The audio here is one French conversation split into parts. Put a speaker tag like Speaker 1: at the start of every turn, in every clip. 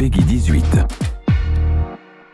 Speaker 1: Peggy 18.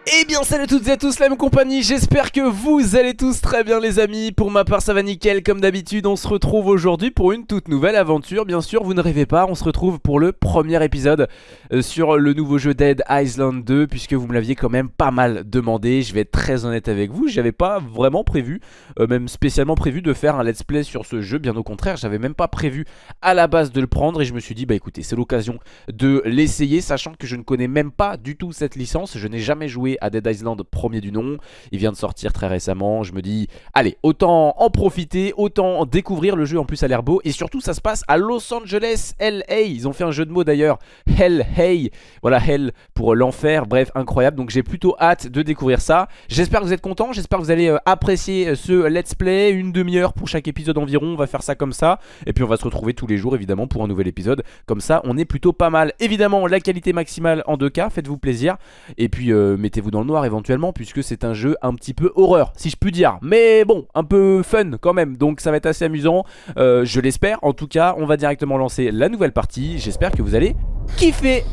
Speaker 2: Eh bien salut à toutes et à tous la même compagnie, j'espère que vous allez tous très bien les amis. Pour ma part ça va nickel comme d'habitude, on se retrouve aujourd'hui pour une toute nouvelle aventure. Bien sûr vous ne rêvez pas, on se retrouve pour le premier épisode euh, sur le nouveau jeu Dead Island 2 Puisque vous me l'aviez quand même pas mal demandé, je vais être très honnête avec vous J'avais pas vraiment prévu, euh, même spécialement prévu de faire un let's play sur ce jeu. Bien au contraire, j'avais même pas prévu à la base de le prendre Et je me suis dit bah écoutez c'est l'occasion de l'essayer Sachant que je ne connais même pas du tout cette licence, je n'ai jamais joué à Dead Island premier du nom. Il vient de sortir très récemment. Je me dis, allez, autant en profiter, autant découvrir. Le jeu en plus a l'air beau. Et surtout, ça se passe à Los Angeles, LA. Ils ont fait un jeu de mots d'ailleurs. Hell, hey. Voilà, Hell pour l'enfer. Bref, incroyable. Donc j'ai plutôt hâte de découvrir ça. J'espère que vous êtes contents. J'espère que vous allez euh, apprécier euh, ce let's play. Une demi-heure pour chaque épisode environ. On va faire ça comme ça. Et puis on va se retrouver tous les jours évidemment pour un nouvel épisode. Comme ça, on est plutôt pas mal. Évidemment, la qualité maximale en 2K. Faites-vous plaisir. Et puis euh, mettez-vous dans le noir éventuellement puisque c'est un jeu un petit peu horreur si je puis dire mais bon un peu fun quand même donc ça va être assez amusant euh, je l'espère en tout cas on va directement lancer la nouvelle partie j'espère que vous allez kiffer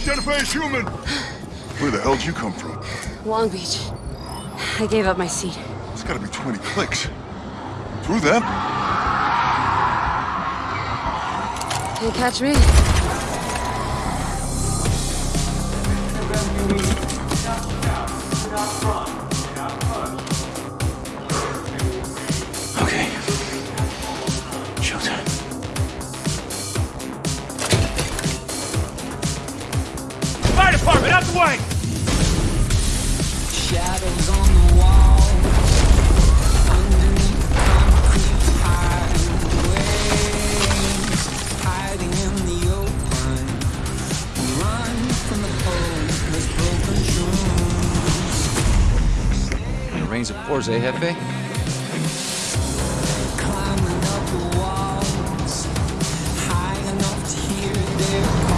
Speaker 3: Identify as human. Where the hell did you come from?
Speaker 4: Long Beach. I gave up my seat.
Speaker 3: It's gotta be 20 clicks. Through them?
Speaker 4: Can't catch me?
Speaker 5: rescuees. Dust out,
Speaker 6: dust run.
Speaker 7: Eh,
Speaker 6: to hear their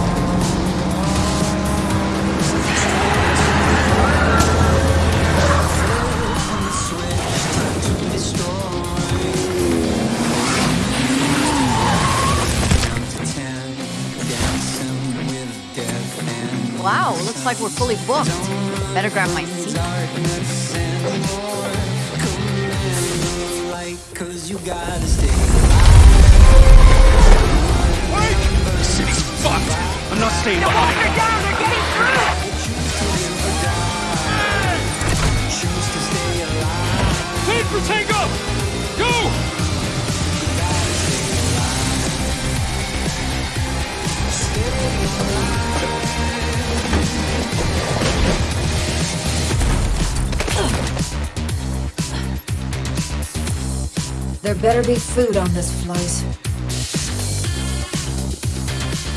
Speaker 4: Wow, looks like we're fully booked. Better grab my
Speaker 8: better be food on this flight.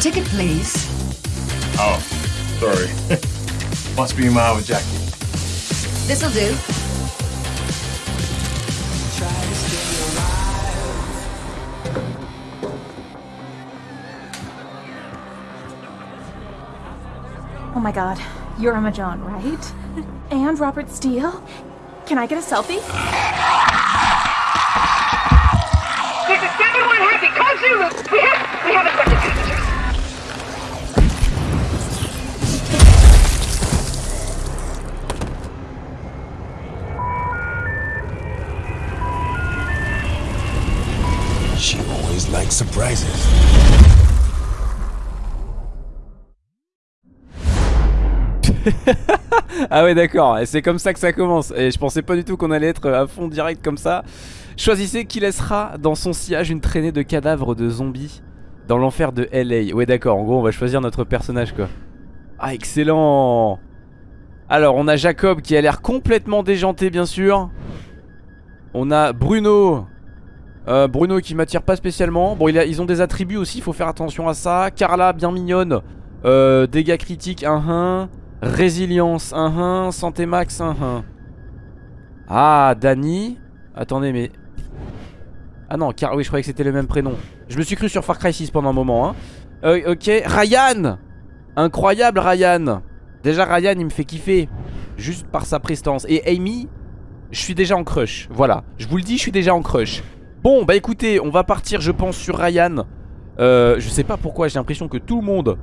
Speaker 8: Ticket, please.
Speaker 3: Oh, sorry. Must be my with Jackie.
Speaker 8: This'll do.
Speaker 9: Oh my god, you're Emma John, right? And Robert Steele? Can I get a selfie?
Speaker 1: She always likes surprises.
Speaker 2: Ah ouais d'accord, c'est comme ça que ça commence. Et je pensais pas du tout qu'on allait être à fond direct comme ça. Choisissez qui laissera dans son sillage une traînée de cadavres de zombies Dans l'enfer de LA Ouais d'accord, en gros on va choisir notre personnage quoi. Ah excellent. Alors on a Jacob qui a l'air complètement déjanté bien sûr. On a Bruno. Euh, Bruno qui m'attire pas spécialement. Bon ils ont des attributs aussi, faut faire attention à ça. Carla bien mignonne. Euh, Dégâts critiques 1-1 Résilience 1-1 Santé max 1-1 Ah Dani. Attendez mais Ah non car oui je croyais que c'était le même prénom. Je me suis cru sur Far Cry 6 pendant un moment hein. Euh, Ok Ryan. Incroyable Ryan. Déjà Ryan il me fait kiffer. Juste par sa prestance. Et Amy Je suis déjà en crush. Voilà. Je vous le dis je suis déjà en crush. Bon bah écoutez on va partir je pense sur Ryan. Euh, Je sais pas pourquoi j'ai l'impression que tout le monde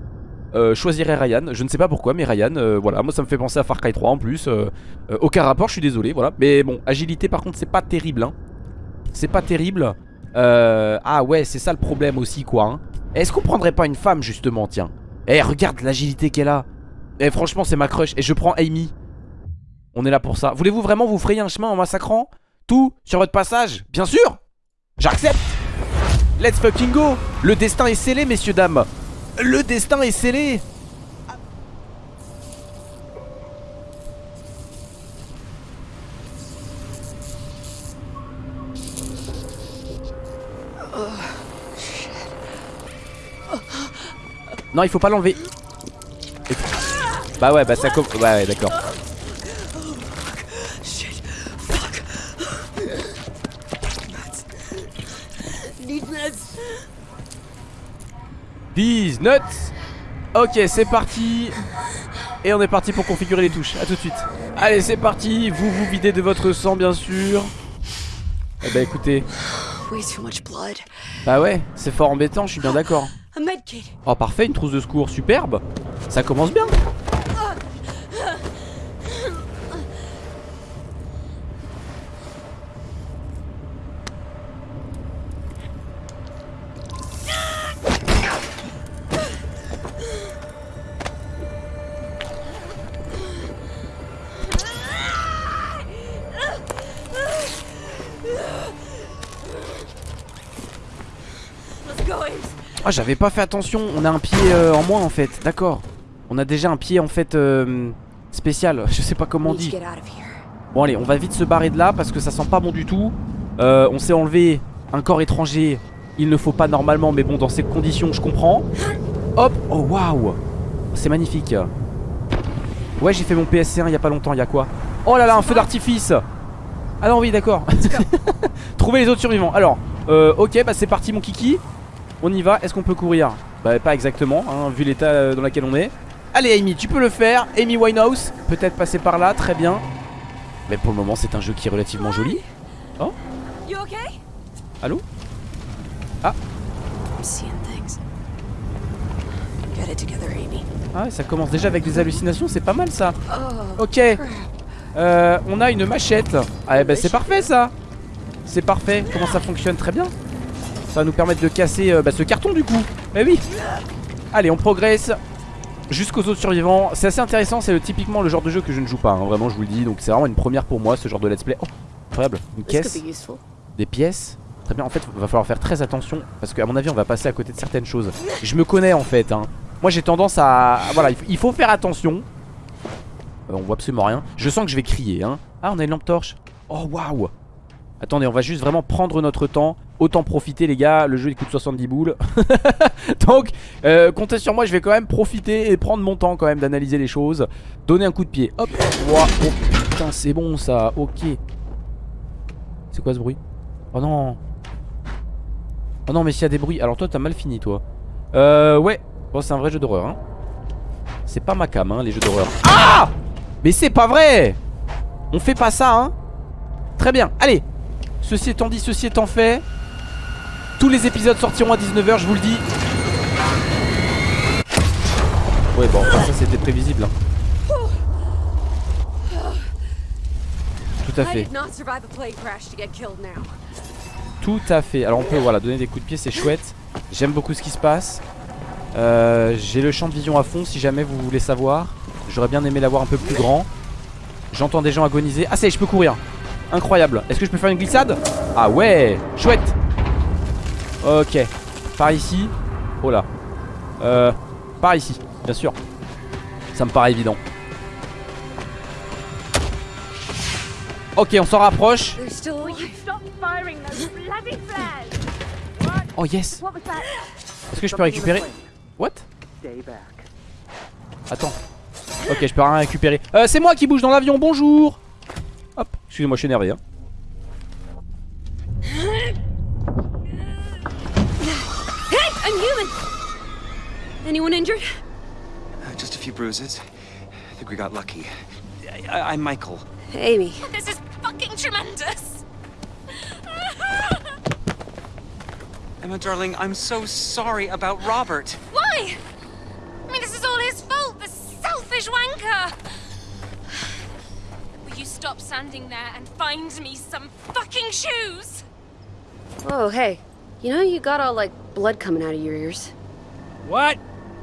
Speaker 2: euh, choisirais Ryan. Je ne sais pas pourquoi, mais Ryan, euh, voilà, moi ça me fait penser à Far Cry 3 en plus. euh, euh, aucun rapport, je suis désolé, voilà. Mais bon, agilité par contre, c'est pas terrible. Hein. C'est pas terrible. Ah ouais, c'est ça le problème aussi, quoi. hein. Est-ce qu'on prendrait pas une femme justement, tiens? Eh, regarde l'agilité qu'elle a. Eh, franchement, c'est ma crush. Et je prends Amy. On est là pour ça. Voulez-vous vraiment vous frayer un chemin en massacrant tout sur votre passage? Bien sûr J'accepte Let's fucking go Le destin est scellé, messieurs, dames Le destin est scellé Non, il faut pas l'enlever. Bah ouais, bah ça com... Ouais, ouais, d'accord. These nuts. Ok, c'est parti. Et on est parti pour configurer les touches, à tout de suite. Allez, c'est parti, vous vous videz de votre sang, bien sûr. Eh bah écoutez, bah ouais, c'est fort embêtant, je suis bien d'accord. Oh parfait, une trousse de secours, superbe. Ça commence bien j'avais pas fait attention, on a un pied euh, en moins en fait, d'accord. On a déjà un pied en fait euh, spécial, je sais pas comment on dit. Bon allez, on va vite se barrer de là parce que ça sent pas bon du tout. Euh, On s'est enlevé un corps étranger, il ne faut pas normalement mais bon dans ces conditions je comprends. Hop, oh waouh. C'est magnifique. Ouais j'ai fait mon PSC1 il y a pas longtemps, il y a quoi? Oh là là, un feu d'artifice. Ah non oui d'accord. Trouver les autres survivants. Alors, euh, ok bah c'est parti mon kiki On y va, est-ce qu'on peut courir? Bah pas exactement, hein, vu l'état euh, dans lequel on est. Allez Amy, tu peux le faire. Amy Winehouse, peut-être passer par là, très bien. Mais pour le moment c'est un jeu qui est relativement joli. Oh,
Speaker 7: You okay?
Speaker 2: allô?
Speaker 7: I'm seeing things. Get it together, Amy.
Speaker 2: Ah ouais, ça commence déjà avec des hallucinations, c'est pas mal ça.
Speaker 7: Oh.
Speaker 2: Ok. Euh, on a une machette Ah bah c'est parfait ça. C'est parfait, comment ça fonctionne? Très bien Ça va nous permettre de casser euh, bah, ce carton du coup Mais oui Allez on progresse Jusqu'aux autres survivants C'est assez intéressant, c'est le- typiquement le genre de jeu que je ne joue pas hein, Vraiment je vous le dis, donc c'est vraiment une première pour moi ce genre de let's play Oh incroyable, une caisse des pièces. Très bien, en fait, va falloir faire très attention parce qu'à mon avis, on va passer à côté de certaines choses. Je me connais en fait. Hein. Moi, j'ai tendance à. Voilà, il faut faire attention. Euh, on voit absolument rien. Je sens que je vais crier. Hein. Ah, on a une lampe torche. Oh, waouh. Attendez, on va juste vraiment prendre notre temps. Autant profiter, les gars. Le jeu, il coûte 70 boules. Donc, euh, comptez sur moi. Je vais quand même profiter et prendre mon temps quand même d'analyser les choses. Donner un coup de pied. Hop. Oh putain, c'est bon ça. Ok. C'est quoi ce bruit? Oh non Oh non mais s'il y a des bruits Alors toi t'as mal fini toi Euh ouais Bon c'est un vrai jeu d'horreur hein C'est pas ma cam hein les jeux d'horreur Ah Mais c'est pas vrai On fait pas ça hein Très bien Allez Ceci étant dit ceci étant fait Tous les épisodes sortiront à 19h je vous le dis Ouais bon enfin, ça c'était prévisible hein. Tout à fait. Tout à fait. Alors on peut voilà donner des coups de pied, c'est chouette. J'aime beaucoup ce qui se passe. Euh, J'ai le champ de vision à fond si jamais vous voulez savoir. J'aurais bien aimé l'avoir un peu plus grand. J'entends des gens agoniser. Ah ça y est, je peux courir. Incroyable. Est-ce que je peux faire une glissade? Ah ouais, chouette. Ok. Par ici. Oh là. Euh, par ici, bien sûr. Ça me paraît évident. Ok, on s'en rapproche. Oh yes. Est-ce que je peux récupérer? What? Attends. Ok, je peux rien récupérer. Euh, c'est moi qui bouge dans l'avion, bonjour Hop, excusez-moi, je suis énervé. Hein.
Speaker 7: human! Anyone injured?
Speaker 10: Uh, just a few bruises. I think we got lucky. I am Michael.
Speaker 7: Amy.
Speaker 9: This is fucking tremendous!
Speaker 10: Emma, darling, I'm so sorry about Robert.
Speaker 9: Why? I mean, this is all his fault, the selfish wanker!
Speaker 11: Will you stop standing there and find me some fucking shoes?
Speaker 7: Oh, hey. You know, you got all, like, blood coming out of your ears.
Speaker 12: What?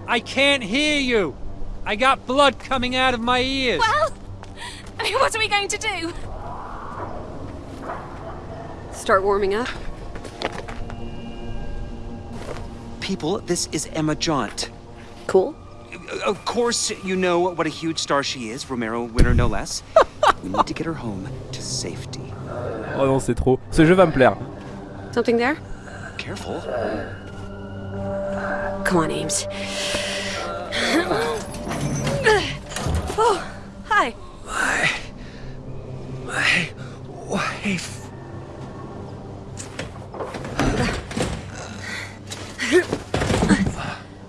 Speaker 12: I can't hear you. I got blood coming out of my ears.
Speaker 11: Well, I mean, what are we going to do?
Speaker 7: Start warming up.
Speaker 10: People, this is Emma Jaunt.
Speaker 7: Cool.
Speaker 10: Uh, of course, you know what a huge star she is, Romero winner no less. we need to get her home to safety.
Speaker 2: Oh non, c'est trop. Ce jeu va me plaire.
Speaker 7: Something there?
Speaker 10: Careful.
Speaker 7: Come on, Ames. oh, hi.
Speaker 10: My. My wife.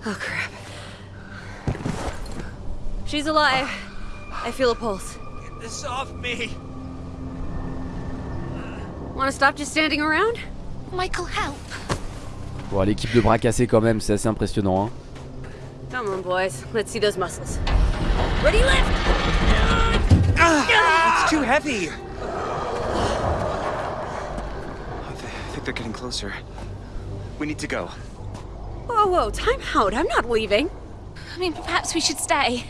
Speaker 7: Oh, crap. She's alive. I feel a pulse.
Speaker 10: Get this off me.
Speaker 7: Want to stop just standing around?
Speaker 11: Michael, help.
Speaker 2: Bon, l'équipe de bras cassés quand même, c'est assez impressionnant. Hein.
Speaker 7: Come on, boys. Let's see those muscles. Ready, lift!
Speaker 10: Ah, it's too heavy. I I think they're getting closer. We need to go.
Speaker 7: Whoa, whoa, time out. I'm not leaving.
Speaker 11: I mean, perhaps we should stay.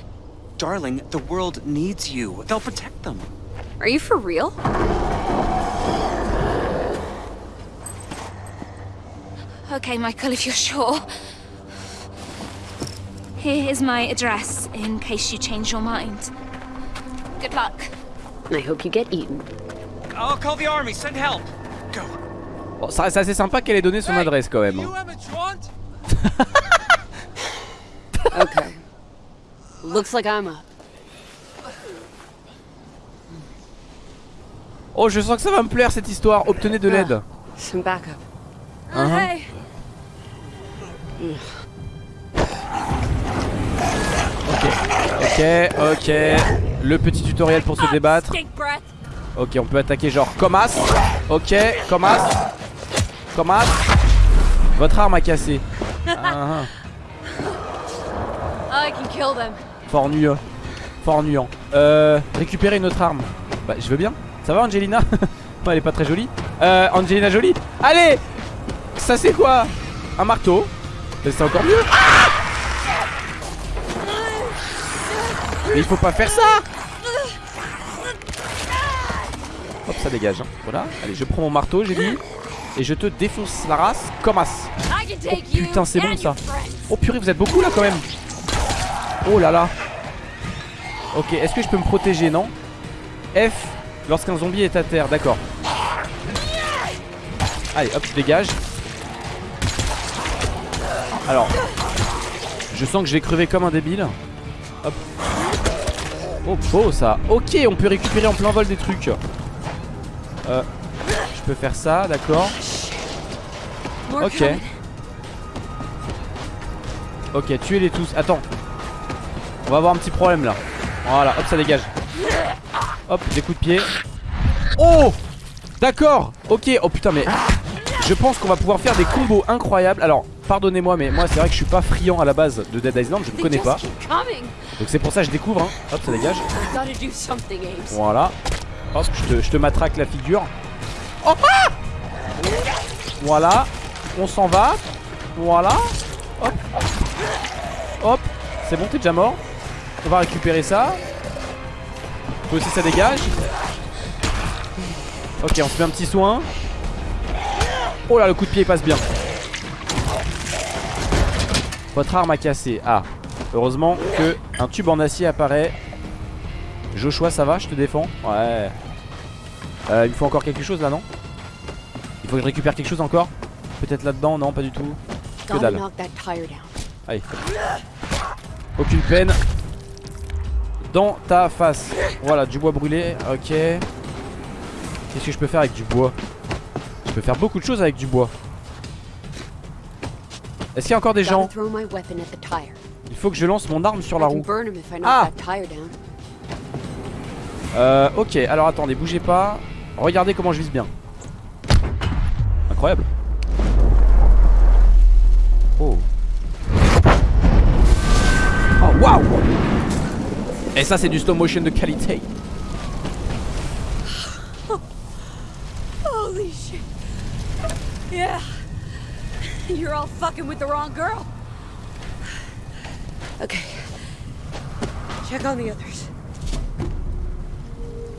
Speaker 10: Darling, the world needs you. They'll protect them.
Speaker 7: Are you for real?
Speaker 11: Okay, Michael, if you're sure. Here is my address in case you change your mind. Good luck.
Speaker 7: I hope you get eaten.
Speaker 10: I'll call the army. Send help. Go.
Speaker 2: Bon, ça reste assez sympa qu'elle ait donné son adresse quand même. hein.
Speaker 7: Okay. Looks like I'm up.
Speaker 2: Oh, je sens que ça va me plaire cette histoire. Obtenez de l'aide.
Speaker 7: Some backup.
Speaker 2: Uh-huh.
Speaker 11: Hey.
Speaker 2: Ok, ok. Le petit tutoriel pour se débattre. Ok, on peut attaquer genre comme as. Ok, comme as. Comme as. Votre arme a cassé. Ah. Fort nuant. Fort nuant. Euh, récupérer une autre arme. Bah, je veux bien. Ça va, Angelina? Elle est pas très jolie. Euh, Angelina jolie? Allez Ça, c'est quoi? Un marteau. Mais c'est encore mieux. Mais il faut pas faire ça Hop, ça dégage. hein. Voilà. Allez, je prends mon marteau, j'ai dit. Et je te défonce la race comme as.
Speaker 11: You
Speaker 2: Putain, c'est bon ça. Oh purée, vous êtes beaucoup là quand même. Oh là là. Ok, est-ce que je peux me protéger, non? F, lorsqu'un zombie est à terre, d'accord. Allez, hop, je dégage. Alors, je sens que je vais crever comme un débile. Hop. Oh, beau ça. Ok, on peut récupérer en plein vol des trucs. Euh, je peux faire ça, d'accord. Ok. Ok, tuez-les tous. Attends. On va avoir un petit problème là. Voilà, hop, ça dégage. Hop, des coups de pied. Oh D'accord Ok, oh putain, mais je pense qu'on va pouvoir faire des combos incroyables. Alors, pardonnez-moi, mais moi, c'est vrai que je suis pas friand à la base de Dead Island, je ne connais pas. Donc, c'est pour ça que je découvre. Hein. Hop, ça dégage. Voilà. Hop, je te, je te matraque la figure. Oh ah Voilà. On s'en va. Voilà. Hop. Hop. C'est bon, t'es déjà mort. On va récupérer ça. Faut aussi ça dégage. Ok, on se fait un petit soin. Oh là, le coup de pied passe bien. Votre arme a cassé. Ah. Heureusement que un tube en acier apparaît. Joshua, ça va Je te défends Ouais. Euh, il me faut encore quelque chose là, non? Il faut que je récupère quelque chose encore? Peut-être là-dedans? Non, pas du tout. Que dalle. Allez. Aucune peine. Dans ta face. Voilà, du bois brûlé. Ok. Qu'est-ce que je peux faire avec du bois? Je peux faire beaucoup de choses avec du bois. Est-ce qu'il y a encore des gens Il faut que je lance mon arme sur la roue. Ah euh, ok, alors attendez, bougez pas. Regardez comment je vise bien. Incroyable. Oh. Oh, waouh Et ça, c'est du slow motion de qualité. Holy shit.
Speaker 13: Yeah. You're all fucking with the wrong girl.
Speaker 7: Okay. Check on the others.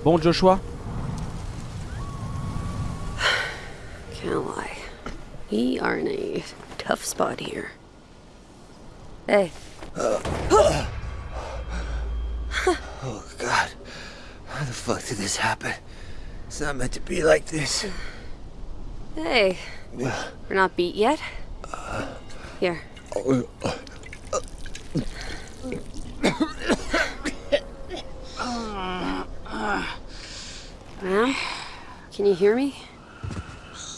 Speaker 2: Bon, Joshua
Speaker 7: Can't lie. We are in a tough spot here. Hey.
Speaker 14: Oh god. How the fuck did this happen? It's not meant to be like this.
Speaker 7: Hey. We're not beat yet? Here. Ma'am? Can you hear me?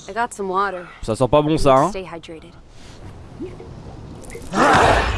Speaker 7: I got some water.
Speaker 2: Ça sent pas bon ça, hein
Speaker 7: Stay hydrated.
Speaker 2: Ah!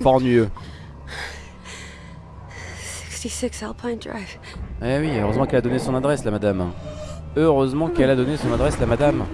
Speaker 2: Mieux.
Speaker 7: 66 Alpine Drive.
Speaker 2: Eh oui, heureusement qu'elle a donné son adresse, la madame. Heureusement qu'elle a donné son adresse, la madame.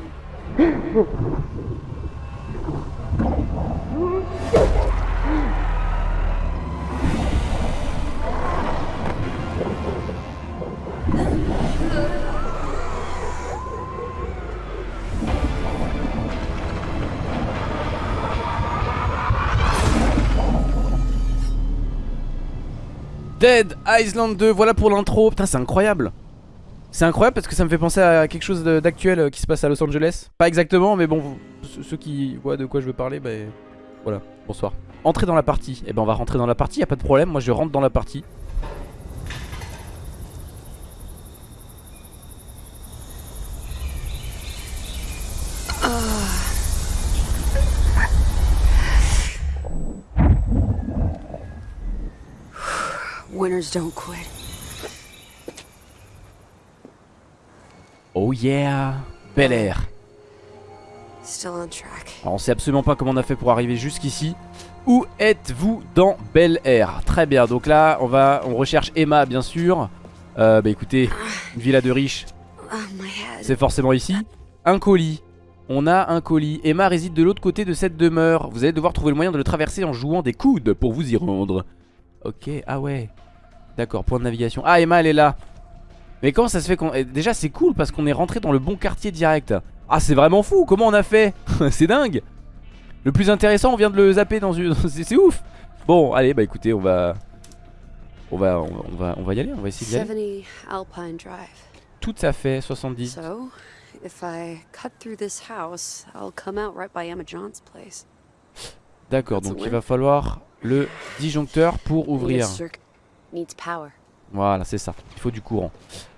Speaker 2: Island 2, voilà pour l'intro. Putain, c'est incroyable. C'est incroyable parce que ça me fait penser à quelque chose d'actuel euh, qui se passe à Los Angeles. Pas exactement, mais bon, ceux- qui voient de quoi je veux parler, bah voilà, bonsoir. Entrez dans la partie. Et ben on va rentrer dans la partie, y a pas de problème. Moi je rentre dans la partie.
Speaker 7: Winners don't quit.
Speaker 2: Oh yeah, Bel Air.
Speaker 7: Still on track.
Speaker 2: Alors on sait absolument pas comment on a fait pour arriver jusqu'ici. Où êtes-vous dans Bel Air? Très bien, donc là on va, on recherche Emma bien sûr. Euh, bah écoutez, une villa de riches,
Speaker 7: Oh, my head.
Speaker 2: c'est forcément ici. Un colis. On a un colis. Emma réside de l'autre côté de cette demeure. Vous allez devoir trouver le moyen de le traverser en jouant des coudes pour vous y rendre. Ok, ah ouais. D'accord, point de navigation. Ah, Emma, elle est là. Mais comment ça se fait qu'on... eh, Déjà, c'est cool parce qu'on est rentré dans le bon quartier direct. Ah, c'est vraiment fou. Comment on a fait? C'est dingue. Le plus intéressant, on vient de le zapper dans une... c'est ouf. Bon, allez, bah écoutez, on va... On va, on, on va, on va y aller, on va essayer d'y aller.
Speaker 7: 70 Alpine Drive.
Speaker 2: Tout à fait, 70.
Speaker 7: So, if I cut through this house, I'll come out right by Emma John's place.
Speaker 2: D'accord, donc il va falloir le disjoncteur pour ouvrir. Voilà, c'est ça. Il faut du courant.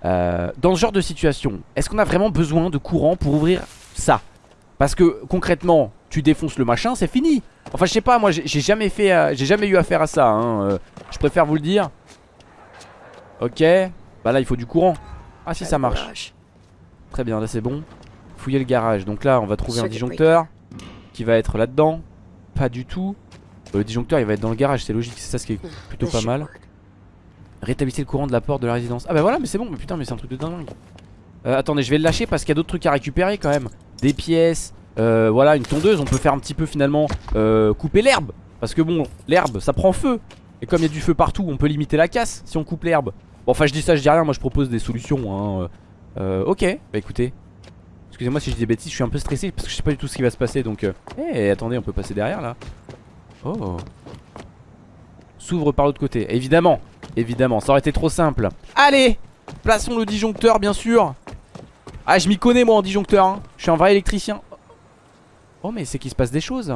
Speaker 2: Euh, dans ce genre de situation, est-ce qu'on a vraiment besoin de courant pour ouvrir ça? Parce que concrètement, tu défonces le machin, c'est fini. Enfin, je sais pas, moi j'ai jamais fait, euh, j'ai jamais eu affaire à ça. hein, euh, je préfère vous le dire. Ok. Bah là, il faut du courant. Ah si, ça marche. Très bien, là c'est bon. Fouiller le garage. Donc là, on va trouver un disjoncteur qui va être là-dedans. Pas du tout. Euh, Le disjoncteur, il va être dans le garage, c'est logique. C'est ça ce qui est plutôt pas mal. Rétablissez le courant de la porte de la résidence. Ah bah voilà, mais c'est bon. Mais putain, mais c'est un truc de dingue. Euh, attendez, je vais le lâcher parce qu'il y a d'autres trucs à récupérer quand même. Des pièces. euh, voilà, une tondeuse. On peut faire un petit peu finalement euh, couper l'herbe. Parce que bon, l'herbe, ça prend feu. Et comme il y a du feu partout, on peut limiter la casse si on coupe l'herbe. Bon, enfin, je dis ça, je dis rien. Moi, je propose des solutions. Hein. Ok, bah écoutez. Excusez-moi si je dis des bêtises, je suis un peu stressé parce que je sais pas du tout ce qui va se passer. Donc, eh, attendez, on peut passer derrière là. Oh. S'ouvre par l'autre côté. Évidemment, évidemment, ça aurait été trop simple. Allez, plaçons le disjoncteur, bien sûr. Ah, je m'y connais moi en disjoncteur. hein. Je suis un vrai électricien. Oh, mais c'est qu'il se passe des choses.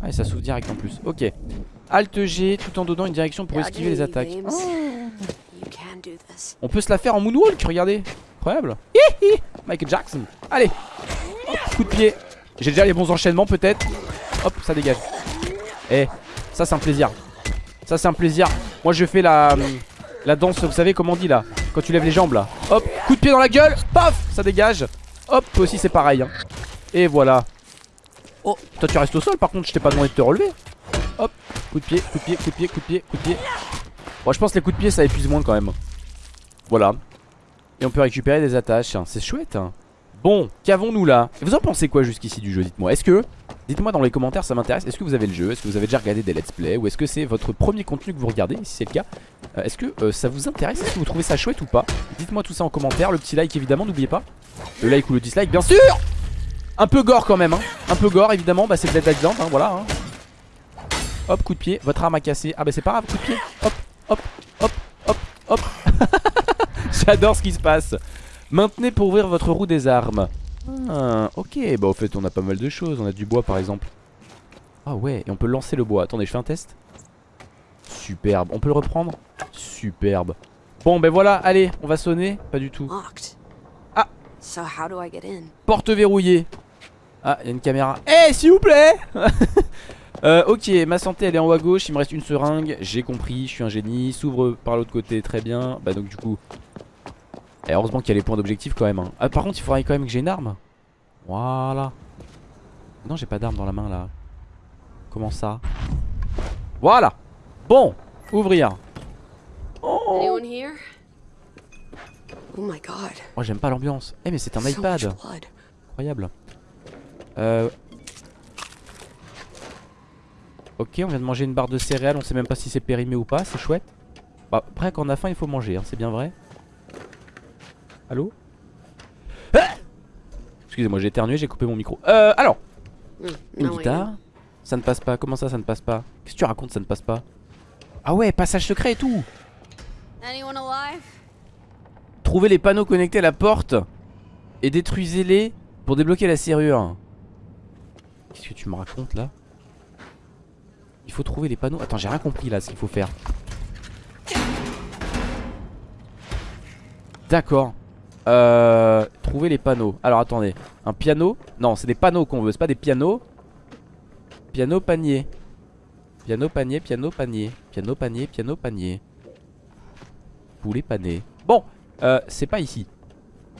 Speaker 2: Ah, et ça s'ouvre direct en plus. Ok. Alt G tout en donnant une direction pour esquiver les attaques. Oh. On peut se la faire en moonwalk, regardez. Incroyable. Hihi. Michael Jackson. Allez. Hop, coup de pied. J'ai déjà les bons enchaînements peut-être. Hop, ça dégage. Eh, ça c'est un plaisir. Ça c'est un plaisir. Moi je fais la, la danse, vous savez comment on dit là Quand tu lèves les jambes là. Hop, coup de pied dans la gueule. Paf, ça dégage. Hop, toi aussi c'est pareil. hein. Et voilà. Oh, toi tu restes au sol par contre, je t'ai pas demandé de te relever. Hop, coup de pied, coup de pied, coup de pied, coup de pied, coup de pied. Bon, je pense que les coups de pied ça épuise moins quand même. Voilà. Et on peut récupérer des attaches. C'est chouette. hein. Bon, qu'avons-nous là? Vous en pensez quoi jusqu'ici du jeu Dites-moi? Est-ce que. Dites-moi dans les commentaires, ça m'intéresse. Est-ce que vous avez le jeu? Est-ce que vous avez déjà regardé des let's play? Ou est-ce que c'est votre premier contenu que vous regardez Si c'est le cas? Euh, Est-ce que euh, ça vous intéresse? Est-ce que vous trouvez ça chouette ou pas? Dites-moi tout ça en commentaire. Le petit like évidemment, n'oubliez pas. Le like ou le dislike, bien sûr Un peu gore quand même. Hein. Un peu gore évidemment. Bah, c'est Dead Island. Hein, voilà. hein. Hop, coup de pied. Votre arme a cassé. Ah, bah, c'est pas grave. Coup de pied. Hop, hop, hop, hop, hop. J'adore ce qui se passe. Maintenez pour ouvrir votre roue des armes. Ah, ok, bah au fait on a pas mal de choses. On a du bois par exemple. Ah ouais, et on peut lancer le bois. Attendez, je fais un test. Superbe. On peut le reprendre? Superbe. Bon, ben voilà, allez, on va sonner. Pas du tout. Ah.
Speaker 7: So how do I get in?
Speaker 2: Porte verrouillée. Ah, il y a une caméra. Eh, s'il vous plaît Euh, ok, ma santé elle est en haut à gauche, il me reste une seringue, j'ai compris, je suis un génie, s'ouvre par l'autre côté, très bien. Bah donc du coup, et heureusement qu'il y a les points d'objectif quand même. hein. Ah, par contre, il faudrait quand même que j'ai une arme. Voilà. Non, j'ai pas d'arme dans la main là. Comment ça? Voilà. Bon, ouvrir.
Speaker 7: Here? Oh my god.
Speaker 2: Oh, j'aime pas l'ambiance. Eh, mais c'est un iPad. Incroyable. Euh. Ok, on vient de manger une barre de céréales. On sait même pas si c'est périmé ou pas. C'est chouette. Bah, après, quand on a faim, il faut manger. hein, c'est bien vrai. Allô Ah Excusez-moi, j'ai éternué, j'ai coupé mon micro. Euh, alors.
Speaker 7: Hmm,
Speaker 2: Une guitare. Ça ne passe pas. Comment ça, ça ne passe pas? Qu'est-ce que tu racontes, ça ne passe pas? Ah ouais, passage secret et tout.
Speaker 7: Anyone alive?
Speaker 2: Trouvez les panneaux connectés à la porte et détruisez-les pour débloquer la serrure. Qu'est-ce que tu me racontes là? Il faut trouver les panneaux. Attends, j'ai rien compris là ce qu'il faut faire. D'accord. Euh, trouver les panneaux. Alors attendez, un piano Non, c'est des panneaux qu'on veut, c'est pas des pianos. Piano panier. Piano panier, piano panier, piano panier, piano panier. Poulet pané. Bon, euh, c'est pas ici.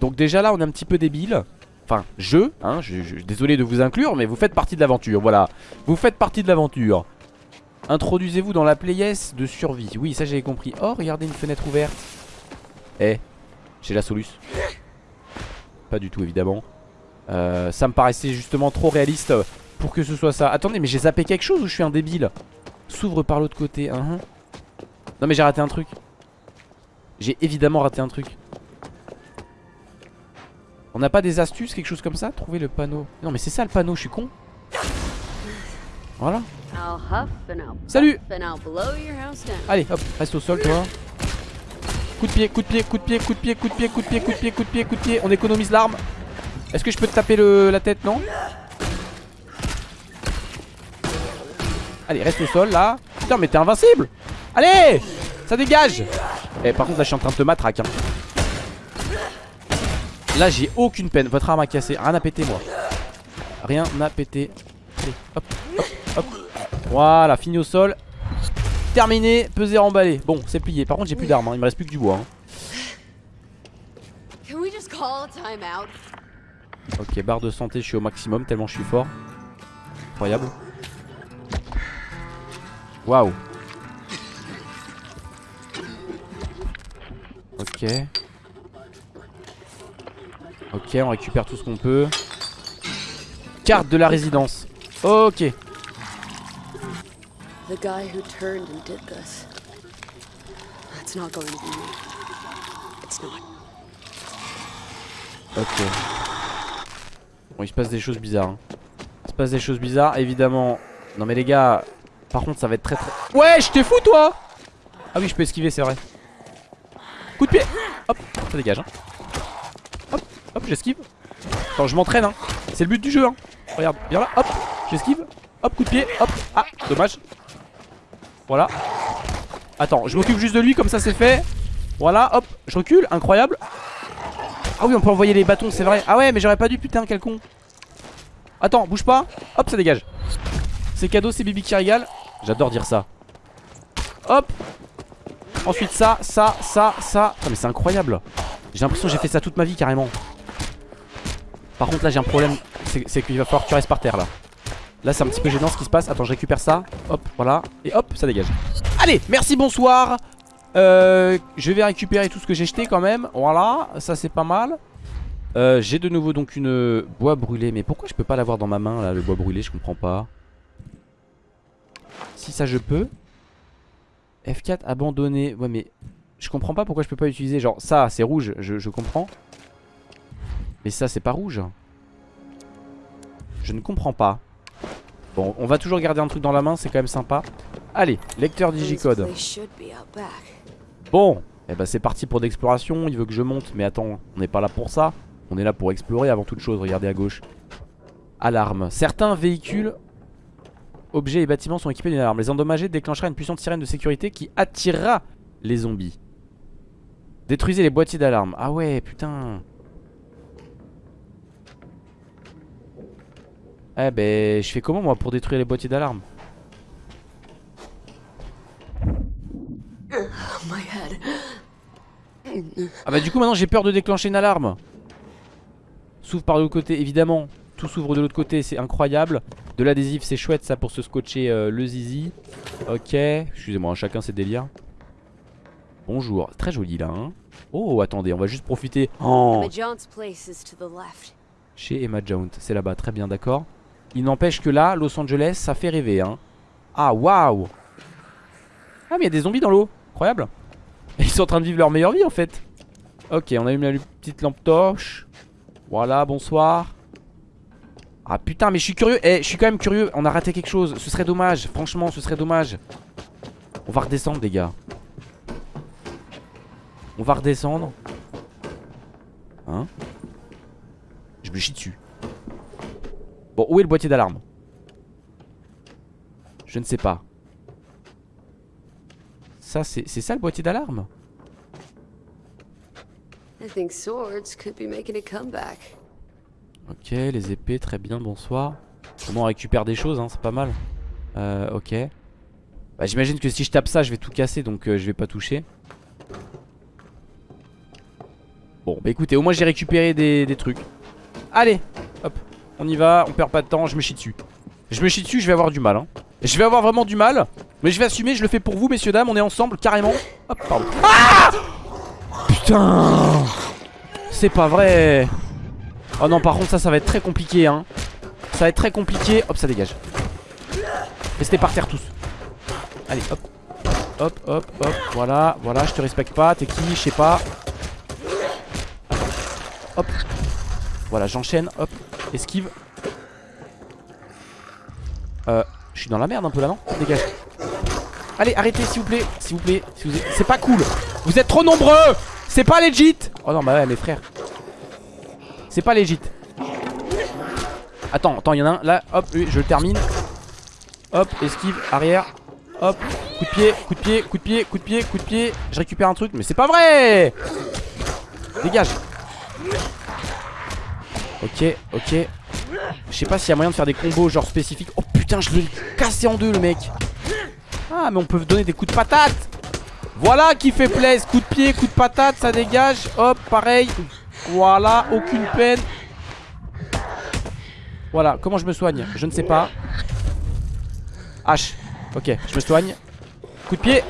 Speaker 2: Donc déjà là, on est un petit peu débile. Enfin, je, hein, je, désolé de vous inclure, mais vous faites partie de l'aventure, voilà. Vous faites partie de l'aventure. Introduisez-vous dans la playesse de survie. Oui, ça j'avais compris. Oh, regardez une fenêtre ouverte. Eh, j'ai la soluce. Pas du tout, évidemment. Euh, ça me paraissait justement trop réaliste pour que ce soit ça. Attendez, mais j'ai zappé quelque chose ou je suis un débile S'ouvre par l'autre côté. hein. Non, mais j'ai raté un truc. J'ai évidemment raté un truc. On n'a pas des astuces, quelque chose comme ça? Trouver le panneau. Non, mais c'est ça le panneau, je suis con. Voilà. Salut. Allez, hop, reste au sol, toi. Coup de pied, coup de pied, coup de pied, coup de pied, coup de pied, coup de pied, coup de pied, coup de pied, coup de pied. On économise l'arme. Est-ce que je peux te taper le, la tête, non Allez, reste au sol, là. Putain, mais t'es invincible Allez Ça dégage Eh, par contre, là, je suis en train de te matraque. hein. Là, j'ai aucune peine. Votre arme a cassé. Rien à péter, moi. Rien à péter. Allez, hop, hop, hop. Voilà, fini au sol. Terminé, peser emballé. Bon, c'est plié. Par contre, j'ai plus d'armes. hein. Il me reste plus que du bois. hein.
Speaker 7: Can we just call a time out?
Speaker 2: Ok, barre de santé, je suis au maximum tellement je suis fort. Incroyable. Waouh. Ok. Ok, on récupère tout ce qu'on peut. Carte de la résidence. Ok.
Speaker 7: The guy who turned and did this. That's not going to be me.
Speaker 2: Ok. Bon, il se passe des choses bizarres. hein. Il se passe des choses bizarres, évidemment. Non, mais les gars, par contre, ça va être très très. Ouais, je t'ai fou, toi Ah oui, je peux esquiver, c'est vrai. Coup de pied Hop, ça dégage. Hein. Hop, hop, j'esquive. Attends, je m'entraîne, hein. C'est le but du jeu, hein. Regarde, viens là, hop, j'esquive. Hop, coup de pied, hop. Ah, dommage. Voilà. Attends, je m'occupe juste de lui, comme ça c'est fait. Voilà, hop, je recule, incroyable. Ah oui, on peut envoyer les bâtons, c'est vrai. Ah ouais, mais j'aurais pas dû, putain, quel con. Attends, bouge pas. Hop, ça dégage. C'est cadeau, c'est Bibi qui régale. J'adore dire ça. Hop. Ensuite ça, ça, ça, ça. Ah mais c'est incroyable. J'ai l'impression que j'ai fait ça toute ma vie carrément. Par contre là j'ai un problème. C'est qu'il va falloir que tu restes par terre là. Là c'est un petit peu gênant ce qui se passe. Attends, je récupère ça. Hop, voilà. Et hop, ça dégage. Allez, merci, bonsoir. Euh, je vais récupérer tout ce que j'ai jeté quand même. Voilà, ça c'est pas mal. Euh, j'ai de nouveau donc une bois brûlé. Mais pourquoi je peux pas l'avoir dans ma main là, le bois brûlé? Je comprends pas. Si ça je peux. F4 abandonné. Ouais mais je comprends pas pourquoi je peux pas utiliser. Genre ça c'est rouge, je, je comprends. Mais ça c'est pas rouge. Je ne comprends pas. Bon, on va toujours garder un truc dans la main, c'est quand même sympa. Allez, lecteur digicode. Bon, et eh ben c'est parti pour d'exploration. Il veut que je monte, mais attends, on n'est pas là pour ça. On est là pour explorer avant toute chose. Regardez à gauche. Alarme. Certains véhicules, objets et bâtiments sont équipés d'une alarme. Les endommager déclenchera une puissante sirène de sécurité qui attirera les zombies. Détruisez les boîtiers d'alarme. Ah ouais, putain. Eh ben, je fais comment moi pour détruire les boîtiers d'alarme Ah bah du coup maintenant j'ai peur de déclencher une alarme. S'ouvre par l'autre côté évidemment Tout s'ouvre de l'autre côté c'est incroyable. De l'adhésif c'est chouette ça pour se scotcher euh, le zizi. Ok Excusez-moi chacun ses délires. Bonjour Très joli là hein. Oh attendez on va juste profiter. Oh. Chez Emma Jones C'est là-bas très bien d'accord Il n'empêche que là Los Angeles ça fait rêver hein. Ah waouh. Ah mais il y a des zombies dans l'eau. Incroyable. Ils sont en train de vivre leur meilleure vie en fait. Ok on allume la petite lampe torche. Voilà bonsoir. Ah putain mais je suis curieux. Eh je suis quand même curieux. On a raté quelque chose. Ce serait dommage. Franchement ce serait dommage. On va redescendre les gars. On va redescendre. Hein? Je me chie dessus Bon où est le boîtier d'alarme? Je ne sais pas ça, c'est ça le boîtier d'alarme? Ok, les épées, très bien, bonsoir. Comment on récupère des choses, hein, c'est pas mal. Euh, ok. Bah, J'imagine que si je tape ça, je vais tout casser, donc euh, je vais pas toucher. Bon, bah écoutez, au moins j'ai récupéré des, des trucs. Allez, on y va, on perd pas de temps, je me chie dessus. Je me chie dessus, je vais avoir du mal. Hein. Je vais avoir vraiment du mal. Mais je vais assumer, je le fais pour vous, messieurs, dames. On est ensemble, carrément. Hop, pardon. Ah Putain C'est pas vrai. Oh non, par contre, ça, ça va être très compliqué. Hein. Ça va être très compliqué. Hop, ça dégage. Restez par terre tous. Allez, hop. Hop, hop, hop. Voilà, voilà, je te respecte pas. T'es qui Je sais pas. Hop. Voilà, j'enchaîne. Hop. Esquive. Euh, je suis dans la merde un peu là, non Dégage. Allez, arrêtez s'il vous plaît. S'il vous plaît. Vous C'est pas cool. Vous êtes trop nombreux. C'est pas legit. Oh non, bah ouais, mes frères. C'est pas legit. Attends, attends, il y en a un. Là, hop, je le termine. Hop, esquive, arrière. Hop, coup de pied, coup de pied, coup de pied, coup de pied, coup de pied. Je récupère un truc, mais c'est pas vrai. Dégage. Ok, ok. Je sais pas s'il y a moyen de faire des combos genre spécifiques. Oh putain, je l'ai cassé en deux le mec. Ah, mais on peut donner des coups de patate. Voilà qui fait plaisir. Coup de pied, coup de patate, ça dégage. Hop, pareil. Voilà, aucune peine. Voilà, comment je me soigne? Je ne sais pas. H. Ok, je me soigne. Coup de pied.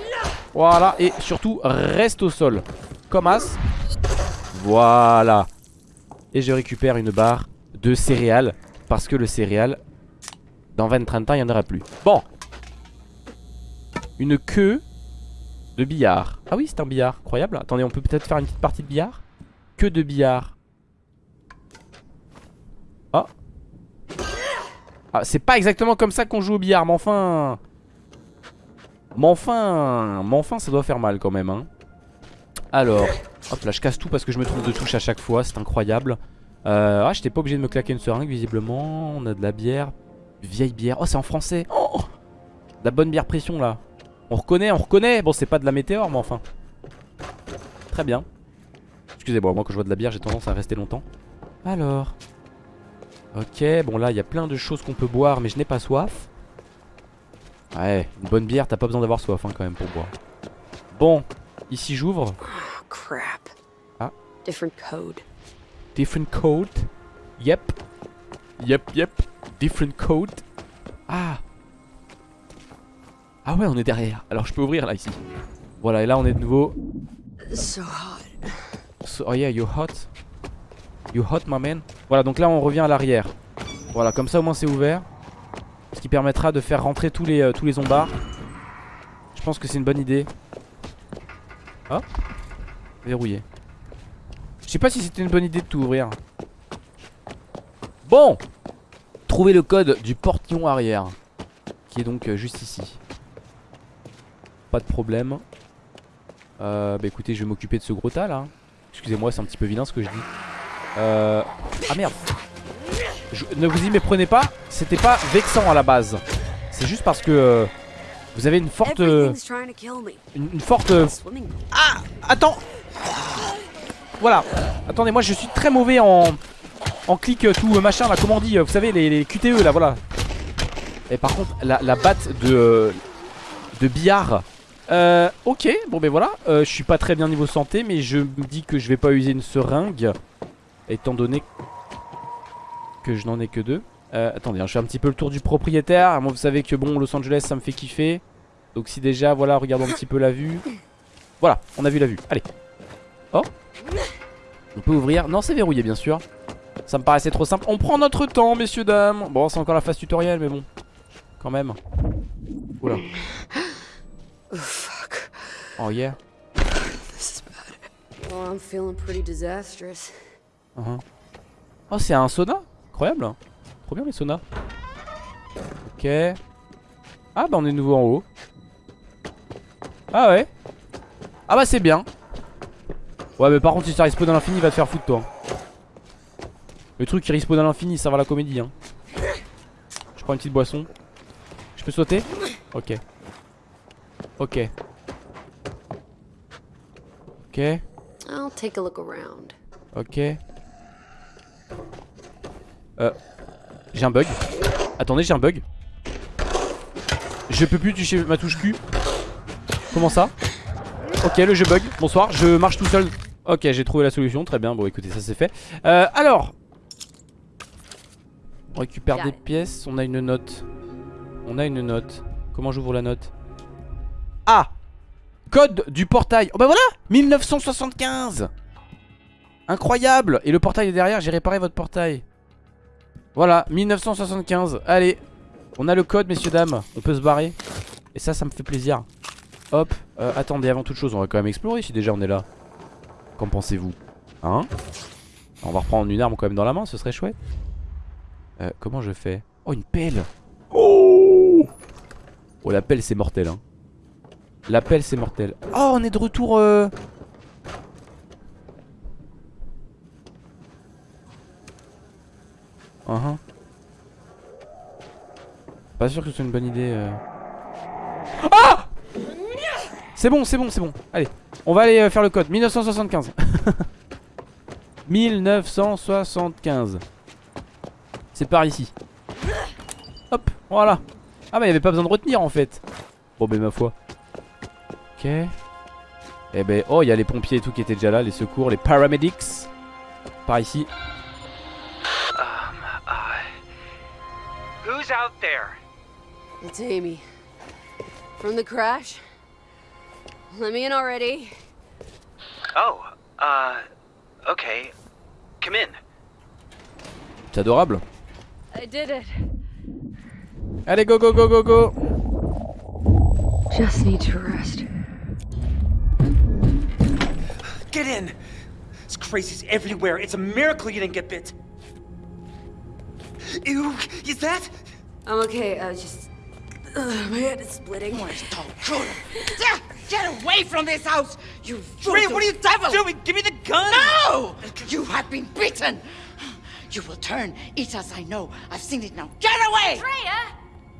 Speaker 2: Voilà, et surtout, reste au sol. Comme as. Voilà. Et je récupère une barre de céréales. Parce que le céréal, dans 20-30 ans, il n'y en aura plus. Bon. Une queue de billard. Ah oui, c'est un billard. Incroyable. Attendez, on peut peut-être faire une petite partie de billard? Queue de billard. Oh. Ah, c'est pas exactement comme ça qu'on joue au billard, mais enfin... Mais enfin... Mais enfin, ça doit faire mal quand même, hein. Alors... Hop là, je casse tout parce que je me trompe de touche à chaque fois. C'est incroyable. Euh, ah, j'étais pas obligé de me claquer une seringue, visiblement. On a de la bière. Vieille bière. Oh, c'est en français. Oh la bonne bière pression, là. On reconnaît, on reconnaît. Bon, c'est pas de la météore, mais enfin. Très bien. Excusez-moi, moi, quand je vois de la bière, j'ai tendance à rester longtemps. Alors. Ok, bon là il y a plein de choses qu'on peut boire mais je n'ai pas soif. Ouais, une bonne bière, t'as pas besoin d'avoir soif hein, quand même pour boire. Bon, ici j'ouvre.
Speaker 7: Oh, crap.
Speaker 2: Ah.
Speaker 7: Different code.
Speaker 2: Different code. Yep. Yep, yep. Different code. Ah. Ah ouais, on est derrière. Alors je peux ouvrir là ici. Voilà, et là on est de nouveau.
Speaker 7: So hot.
Speaker 2: So- oh yeah, you hot. You hot, my man. Voilà, donc là on revient à l'arrière. Voilà, comme ça au moins c'est ouvert. Ce qui permettra de faire rentrer tous les, euh, tous les zombards. Je pense que c'est une bonne idée. Ah Verrouillé. Je sais pas si c'était une bonne idée de tout ouvrir. Bon Trouver le code du portillon arrière. Qui est donc euh, juste ici. Pas de problème. Euh, bah écoutez, je vais m'occuper de ce gros tas là. Excusez-moi, c'est un petit peu vilain ce que je dis. Euh... Ah merde Ne vous y méprenez pas, c'était pas vexant à la base. C'est juste parce que euh, vous avez une forte... euh, une, une forte... euh. Ah Attends. Voilà. Attendez, moi je suis très mauvais en... En clic euh, tout machin là, comment on dit Vous savez, les, les QTE là, voilà. Et par contre, la, la batte de... De billard... Euh, ok, bon ben voilà, euh, je suis pas très bien niveau santé mais je me dis que je vais pas user une seringue Étant donné que je n'en ai que deux Euh, Attendez, hein, je fais un petit peu le tour du propriétaire. Moi vous savez que bon, Los Angeles ça me fait kiffer. Donc si déjà, voilà, regardons un petit peu la vue. Voilà, on a vu la vue, allez. Oh. On peut ouvrir, non c'est verrouillé bien sûr. Ça me paraissait trop simple, on prend notre temps messieurs dames. Bon c'est encore la phase tutoriel mais bon. Quand même. Oula.
Speaker 7: Oh, fuck.
Speaker 2: Oh yeah.
Speaker 7: This is bad. Well, I'm feeling pretty disastrous.
Speaker 2: Uh-huh. Oh c'est un sauna. Incroyable Trop bien les saunas Ok. Ah bah on est nouveau en haut. Ah ouais. Ah bah c'est bien. Ouais mais par contre si ça respawn à l'infini il va te faire foutre toi. Le truc qui respawn à l'infini ça va la comédie hein. Je prends une petite boisson. Je peux sauter? Ok. Ok. Ok.
Speaker 7: I'll take a look around.
Speaker 2: Ok. Euh. J'ai un bug. Attendez, j'ai un bug. Je peux plus toucher ma touche Q. Comment ça Ok, le jeu bug. Bonsoir, je marche tout seul. Ok, j'ai trouvé la solution. Très bien. Bon, écoutez, ça c'est fait. Euh, alors. On récupère des pièces. On a une note. On a une note. Comment j'ouvre la note Ah Code du portail. Oh bah voilà 1975 Incroyable Et le portail est derrière, j'ai réparé votre portail. Voilà, 1975. Allez, on a le code, messieurs, dames. On peut se barrer. Et ça, ça me fait plaisir. Hop, euh, attendez, avant toute chose, on va quand même explorer si déjà on est là. Qu'en pensez-vous? Hein? On va reprendre une arme quand même dans la main, ce serait chouette. Euh, comment je fais? Oh, une pelle Oh Oh, la pelle, c'est mortel, hein. La pelle, c'est mortel. Oh, on est de retour... euh, Uh-huh. Pas sûr que ce soit une bonne idée. euh. Ah C'est bon, c'est bon, c'est bon. Allez, on va aller euh, faire le code. 1975. 1975. C'est par ici. Hop, voilà. Ah bah il avait pas besoin de retenir en fait. Bon ben ma foi. Ok. Eh ben, oh il y a les pompiers et tout qui étaient déjà là, les secours, les paramedics. Par ici.
Speaker 7: It's Amy. From the crash? Let me in already.
Speaker 10: Oh, uh, okay. Come in.
Speaker 2: C'est adorable.
Speaker 13: I did it.
Speaker 2: Allez, go, go, go, go, go.
Speaker 7: Just need to rest.
Speaker 10: Get in! This crazy's everywhere. It's a miracle you didn't get bit. Ew, is that?
Speaker 7: I'm okay. I just. Ugh, my head is splitting.
Speaker 15: Get, get away from this house! You
Speaker 10: Maria,
Speaker 15: voodoo
Speaker 10: what are you
Speaker 15: devil!
Speaker 10: doing? Give me the gun!
Speaker 15: No! You have been beaten! You will turn, eat as I know. I've seen it now. Get away!
Speaker 11: Freya!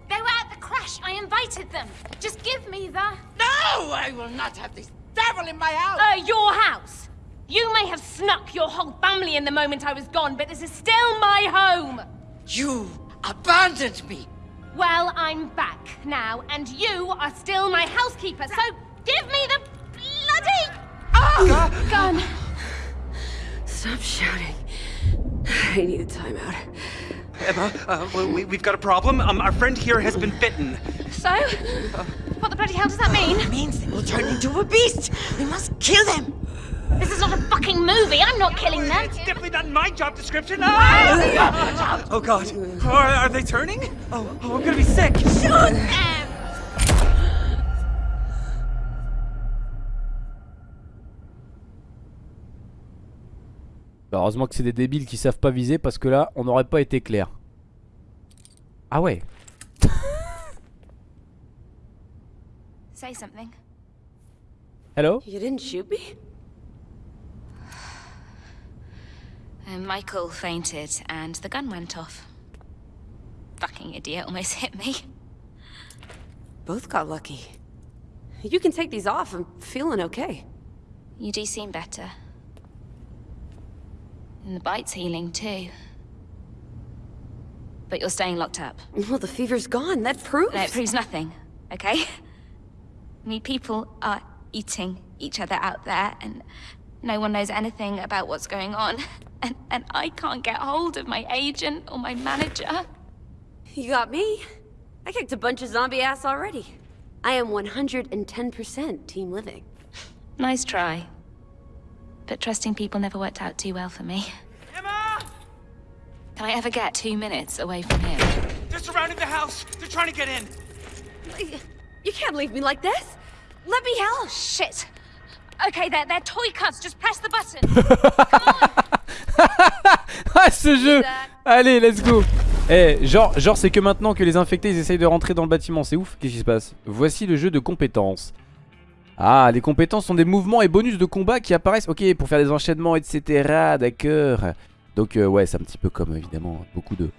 Speaker 11: They were at the crash. I invited them. Just give me the...
Speaker 15: No! I will not have this devil in my house!
Speaker 11: Uh, your house. You may have snuck your whole family in the moment I was gone, but this is still my home.
Speaker 15: You abandoned me.
Speaker 11: Well, I'm back now, and you are still my housekeeper, so give me the bloody
Speaker 7: Ah!
Speaker 11: gun.
Speaker 7: Stop shouting. I need a timeout.
Speaker 10: Emma, uh, we, we've got a problem. Um, our friend here has been bitten.
Speaker 11: So, what the bloody hell does that mean?
Speaker 15: It means they will turn into a beast. We must kill them.
Speaker 11: This is not a fucking movie. I'm not killing them.
Speaker 10: It's definitely not in my job description. Ah! Oh God, are, are they turning? Oh, oh, I'm gonna be sick.
Speaker 11: Shoot them!
Speaker 2: Bah, Heureusement que c'est des débiles qui savent pas viser parce que là, on n'aurait pas été clair. Ah ouais.
Speaker 11: Say something.
Speaker 2: Hello?
Speaker 7: You didn't shoot me?
Speaker 11: Uh, Michael fainted, and the gun went off. Fucking idiot almost hit me.
Speaker 7: Both got lucky. You can take these off. I'm feeling okay.
Speaker 11: You do seem better. And the bite's healing too. But you're staying locked up.
Speaker 7: Well, the fever's gone. That proves.
Speaker 11: No, it proves nothing, okay? I mean, people are eating each other out there, and no one knows anything about what's going on. And, and I can't get hold of my agent or my manager.
Speaker 7: You got me. I kicked a bunch of zombie ass already. I am 110% team living.
Speaker 11: Nice try. But trusting people never worked out too well for me.
Speaker 10: Emma!
Speaker 11: Can I ever get two minutes away from him?
Speaker 10: They're surrounding the house. They're trying to get in.
Speaker 7: You can't leave me like this. Let me help.
Speaker 11: Shit! Okay, they're, they're toy cuts. Just press the button.
Speaker 2: Ah ce jeu. Allez let's go. Eh genre, genre c'est que maintenant que les infectés ils essayent de rentrer dans le bâtiment. C'est ouf. Qu'est-ce qui se passe? Voici le jeu de compétences. Ah les compétences sont des mouvements et bonus de combat qui apparaissent Ok pour faire des enchaînements etc D'accord. Donc euh, ouais c'est un petit peu comme évidemment beaucoup de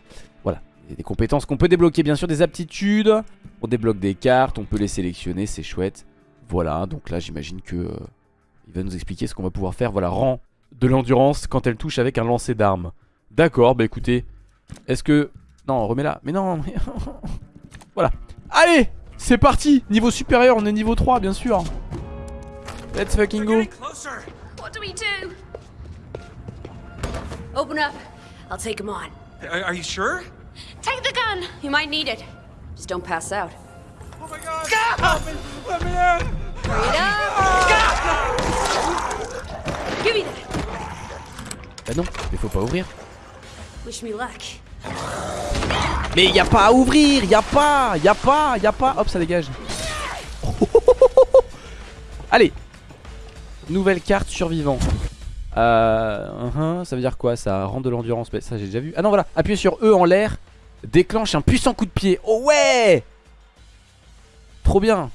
Speaker 2: Voilà. Des compétences qu'on peut débloquer. Bien sûr Des aptitudes. On débloque des cartes On peut les sélectionner c'est chouette. Voilà donc là j'imagine que euh, Il va nous expliquer ce qu'on va pouvoir faire. Voilà rang de l'endurance quand elle touche avec un lancer d'armes. D'accord, bah écoutez. Est-ce que... Non, remets-la. Mais non, mais... voilà. Allez C'est parti Niveau supérieur, on est niveau 3, bien sûr. Let's fucking go.
Speaker 11: what do we do?
Speaker 7: Open up. I'll take him on.
Speaker 10: Are, are you sure?
Speaker 11: Take the gun.
Speaker 7: You might need it. Just don't pass out.
Speaker 10: Oh my God! Me! Let me in!
Speaker 7: Give me that.
Speaker 2: Bah non, mais faut pas ouvrir.
Speaker 7: Wish me luck.
Speaker 2: Mais y a pas à ouvrir, y a pas, y a pas, y a pas. Hop, ça dégage. Allez. Nouvelle carte survivant. Euh, uh-huh, ça veut dire quoi ça? Rend de l'endurance, mais ça j'ai déjà vu. Ah non voilà, appuyez sur E en l'air, déclenche un puissant coup de pied. Oh ouais Trop bien.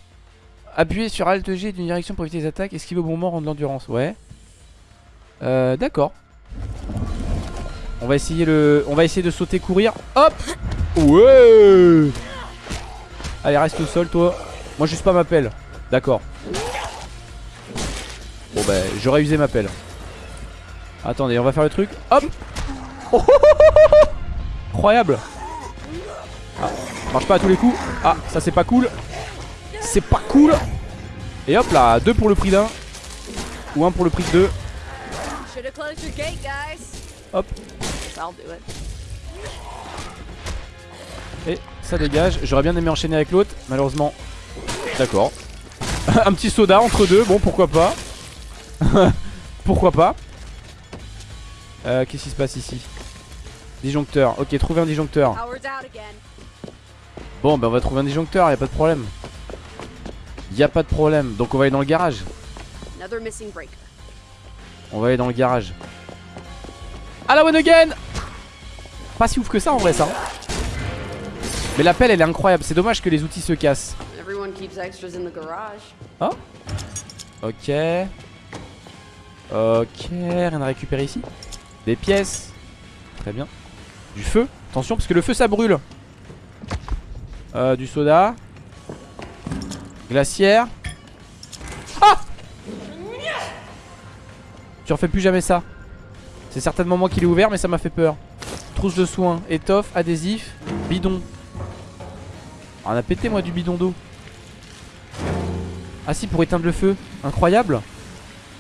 Speaker 2: Appuyez sur Alt G d'une direction pour éviter les attaques, esquiver au bon moment, rendre de l'endurance. Ouais. Euh, d'accord. On va essayer le, on va essayer de sauter, courir. Hop. Ouais. Allez, reste au sol, toi. Moi, juste pas ma pelle. D'accord. Bon bah, j'aurais usé ma pelle. Attendez, on va faire le truc. Hop. Oh, oh, oh, oh, oh. Incroyable. Ah, marche pas à tous les coups. Ah, ça c'est pas cool. C'est pas cool. Et hop là, deux pour le prix d'un. Ou un pour le prix de deux. Hop.
Speaker 7: I'll do it.
Speaker 2: Et ça dégage. J'aurais bien aimé enchaîner avec l'autre. Malheureusement. D'accord. un petit soda entre deux. Bon, pourquoi pas. pourquoi pas. Euh, Qu'est-ce qui se passe ici? Disjoncteur. Ok, trouver un disjoncteur. Bon, bah on va trouver un disjoncteur. Y a pas de problème. Y a pas de problème. Donc on va aller dans le garage. On va aller dans le garage. À la one again Pas si ouf que ça en vrai ça. Mais la pelle elle est incroyable. C'est dommage que les outils se cassent.
Speaker 7: Everyone keeps extras in the garage.
Speaker 2: Oh Ok. Ok, rien à récupérer ici. Des pièces. Très bien. Du feu. Attention parce que le feu ça brûle. Euh, du soda. Glacière. Tu refais plus jamais ça. C'est certainement moi qui l'ai ouvert mais ça m'a fait peur. Trousse de soins, étoffe, adhésif, bidon. Ah, on a pété moi du bidon d'eau. Ah si pour éteindre le feu, incroyable.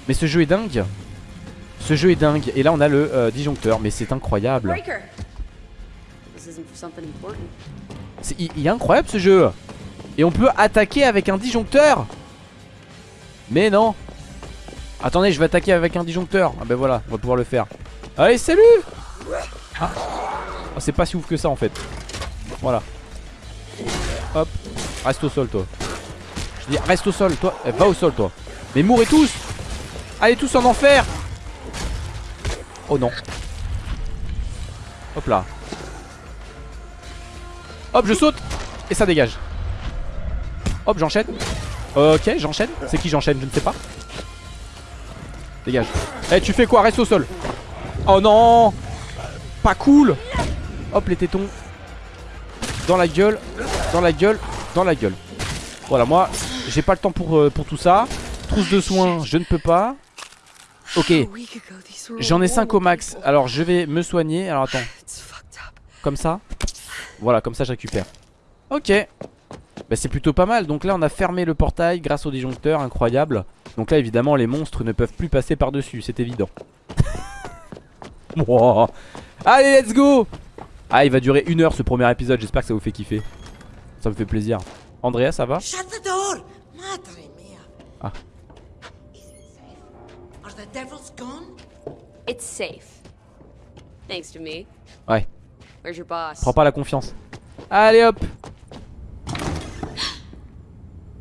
Speaker 2: Mais ce jeu est dingue. Ce jeu est dingue. Et là on a le euh, disjoncteur, mais c'est incroyable. Il est incroyable ce jeu. Et on peut attaquer avec un disjoncteur. Mais non. Attendez, je vais attaquer avec un disjoncteur. Ah ben voilà, on va pouvoir le faire. Allez, salut Ah, Oh, c'est pas si ouf que ça en fait. Voilà. Hop. Reste au sol toi. Je dis reste au sol toi. Eh, va au sol toi. Mais mourrez tous Allez tous en enfer Oh non. Hop là. Hop, je saute Et ça dégage. Hop, j'enchaîne. Ok, j'enchaîne. C'est qui j'enchaîne Je ne sais pas. Dégage. Eh, tu fais quoi? Reste au sol. Oh non Pas cool Hop, les tétons. Dans la gueule. Dans la gueule. Dans la gueule. Voilà, moi, j'ai pas le temps pour, euh, pour tout ça. Trousse de soins, je ne peux pas. Ok. J'en ai 5 au max. Alors, je vais me soigner. Alors, attends. Comme ça. Voilà, comme ça, je récupère. Ok. Bah, c'est plutôt pas mal. Donc là, on a fermé le portail grâce au disjoncteur. Incroyable. Donc là, évidemment, les monstres ne peuvent plus passer par-dessus. C'est évident. Wow. Allez, let's go Ah, il va durer une heure ce premier épisode. J'espère que ça vous fait kiffer. Ça me fait plaisir. Andrea, ça va
Speaker 15: Shut the door! Madre mia.
Speaker 2: Ah.
Speaker 15: Are the devils gone?
Speaker 7: It's safe. Thanks to me.
Speaker 2: Ouais.
Speaker 7: Where's your boss?
Speaker 2: Prends pas la confiance. Allez, hop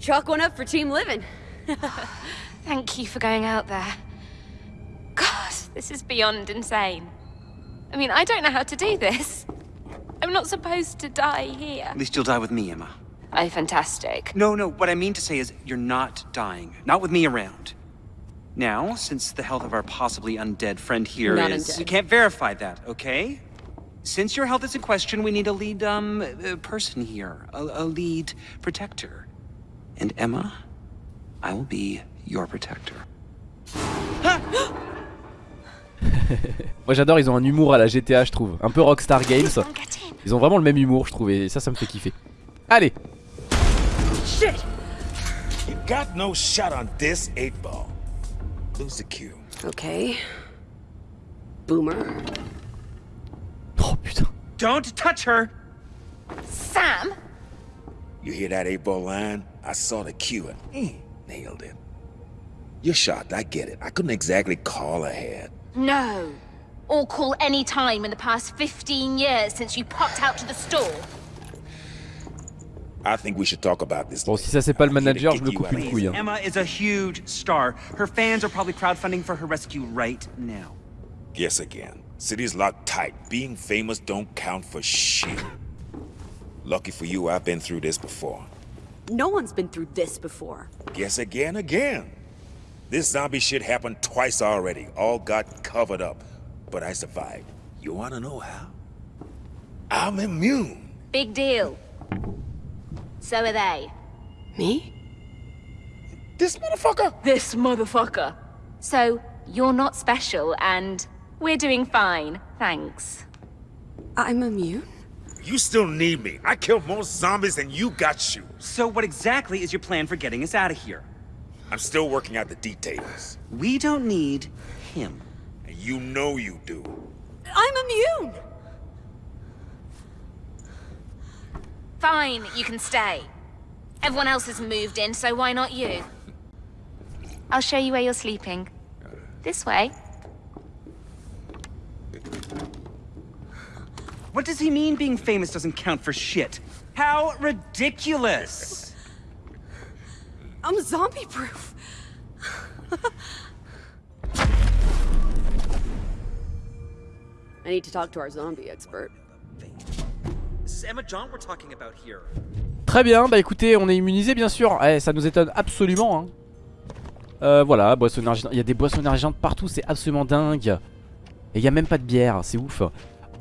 Speaker 7: Chalk one up for Team Living.
Speaker 11: Thank you for going out there. God, this is beyond insane. I mean, I don't know how to do this. I'm not supposed to die here.
Speaker 10: At least you'll die with me, Emma.
Speaker 11: Oh, fantastic.
Speaker 10: No, no, what I mean to say is you're not dying. Not with me around. Now, since the health of our possibly undead friend here is,
Speaker 7: Not undead.
Speaker 10: We can't verify that, okay? Since your health is in question, we need a lead, um, uh, person here. A, a lead protector. And Emma, I will be your protector.
Speaker 2: Moi j'adore, ils ont un humour à la GTA je trouve Un peu Rockstar Games Ils ont vraiment le même humour je trouve et ça ça me fait kiffer Allez
Speaker 1: Shit! You got no shot on this eight ball. Lose the cue.
Speaker 7: Okay. Boomer.
Speaker 2: Oh putain
Speaker 10: Don't touch her!
Speaker 11: Sam?
Speaker 1: You hear that eight ball line? I saw the cue and mm, nailed it. You're shocked, I get it. I couldn't exactly call ahead.
Speaker 11: No. Or call any time in the past 15 years since you popped out to the store.
Speaker 1: I think we should talk about this.
Speaker 2: Bon si ça c'est pas le manager je me coupe une couille hein.
Speaker 10: Emma is a huge star. Her fans are probably crowdfunding for her rescue right now.
Speaker 1: Guess again. City's locked tight. Being famous don't count for shit. Lucky for you, I've been through this before.
Speaker 7: No one's been through this before.
Speaker 1: Guess again, again. This zombie shit happened twice already. All got covered up. But I survived. You wanna know how? I'm immune.
Speaker 11: Big deal. So are they.
Speaker 7: Me?
Speaker 1: This motherfucker?
Speaker 11: This motherfucker. So, you're not special and we're doing fine, thanks.
Speaker 7: I'm immune?
Speaker 1: You still need me. I killed more zombies than you got shoes.
Speaker 10: So what exactly is your plan for getting us out of here?
Speaker 1: I'm still working out the details.
Speaker 10: We don't need him.
Speaker 1: And you know you do.
Speaker 7: I'm immune!
Speaker 11: Fine, you can stay. Everyone else has moved in, so why not you? I'll show you where you're sleeping. This way.
Speaker 10: What does he mean being famous doesn't count for shit? How ridiculous!
Speaker 7: I'm zombie proof. I need to talk to our zombie expert.
Speaker 10: This is Emma John we're talking about here.
Speaker 2: Très bien, bah écoutez, on est immunisé bien sûr. Eh, ça nous étonne absolument. Hein. Euh, voilà, boisson énergisante. Il y a des boissons énergisantes partout, c'est absolument dingue. Et il n'y a même pas de bière, c'est ouf.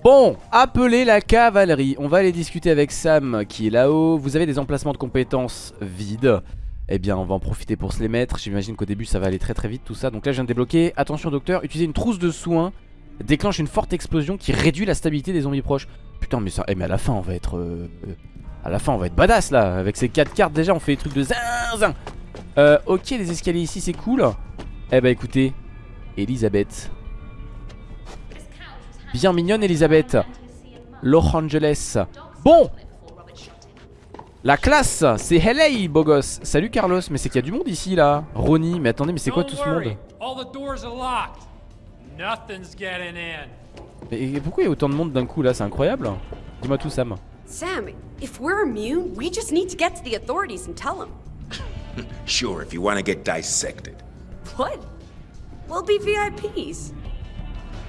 Speaker 2: Bon, appelez la cavalerie. On va aller discuter avec Sam qui est là-haut. Vous avez des emplacements de compétences vides. Eh bien, on va en profiter pour se les mettre. J'imagine qu'au début, ça va aller très très vite tout ça. Donc là, je viens de débloquer. Attention, docteur, utilisez une trousse de soins déclenche une forte explosion qui réduit la stabilité des zombies proches. Putain, mais ça. Eh, mais à la fin, on va être. euh, à la fin, on va être badass là. Avec ces 4 cartes, déjà, on fait des trucs de zinzin. Euh, ok, les escaliers ici, c'est cool. Eh bah, écoutez, Elisabeth. Bien mignonne, Elisabeth. Los Angeles. Bon La classe, c'est LA, beau gosse. Salut Carlos, mais c'est qu'il y a du monde ici là. Ronnie, mais attendez, mais c'est quoi tout ce monde
Speaker 12: All the doors are locked. Nothing's getting in.
Speaker 2: Et pourquoi il y a autant de monde d'un coup là? C'est incroyable. Dis-moi tout, Sam.
Speaker 7: Sam, if we're immune, we just need to get to the authorities and tell them.
Speaker 1: Sure, if you want to get dissected.
Speaker 7: What? We'll be VIPs.